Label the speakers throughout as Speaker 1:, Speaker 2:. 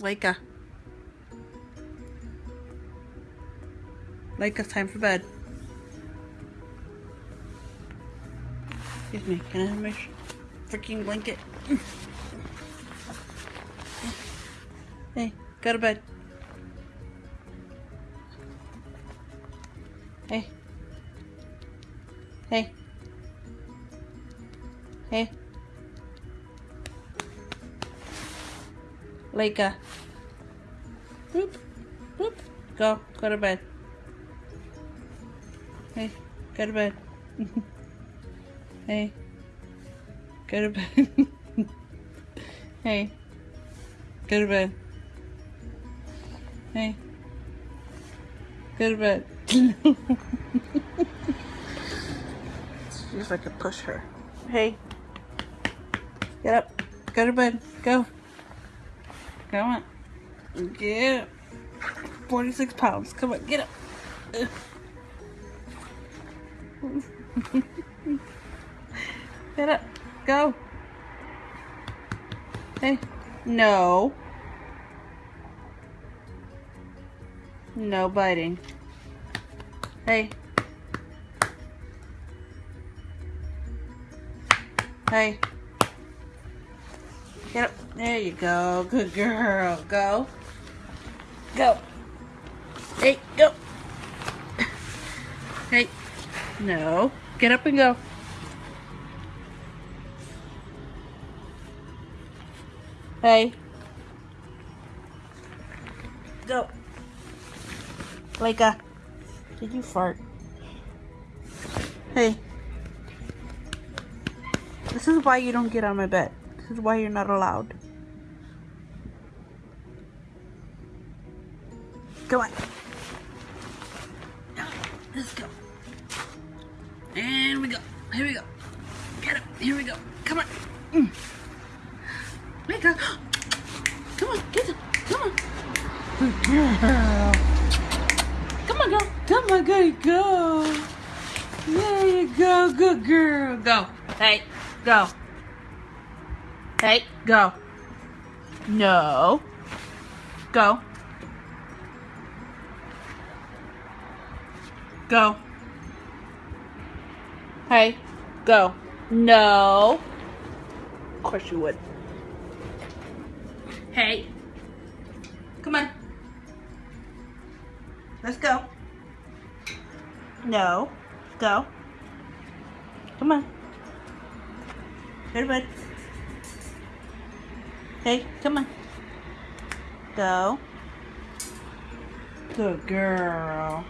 Speaker 1: Leica. Leica, time for bed. Excuse me, can I have my freaking blanket? Hey, go to bed. Hey. Hey. Hey. Leica. Boop. Uh, Boop. Go. Go to bed. Hey. Go to bed. hey. Go to bed. hey. Go to bed. Hey. Go to bed. See if I can push her. Hey. Get up. Go to bed. Go. Come on. Get up. 46 pounds. Come on. Get up. Get up. Go. Hey. No. No biting. Hey. Hey. Get up. There you go. Good girl. Go. Go. Hey, go. Hey. No. Get up and go. Hey. Go. Leica. Did you fart? Hey. This is why you don't get on my bed. This is why you're not allowed. Come on. Let's go. And we go. Here we go. Get up. Here we go. Come on. Mm. Leica. Come on. Get up. Come on. Good girl. Come on, girl. Come on, girl. Go. There you go. Good girl. Go. Hey. Go. Hey. Go. No. Go. Go. Hey. Go. No. Of course you would. Hey. Come on. Let's go. No. Go. Come on. Go Hey, come on. Go. Good girl.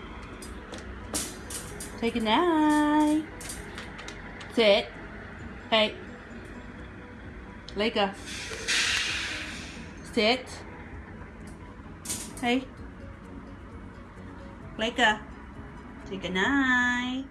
Speaker 1: Take a night. Sit. Hey. Leica. Sit. Hey. Take a night.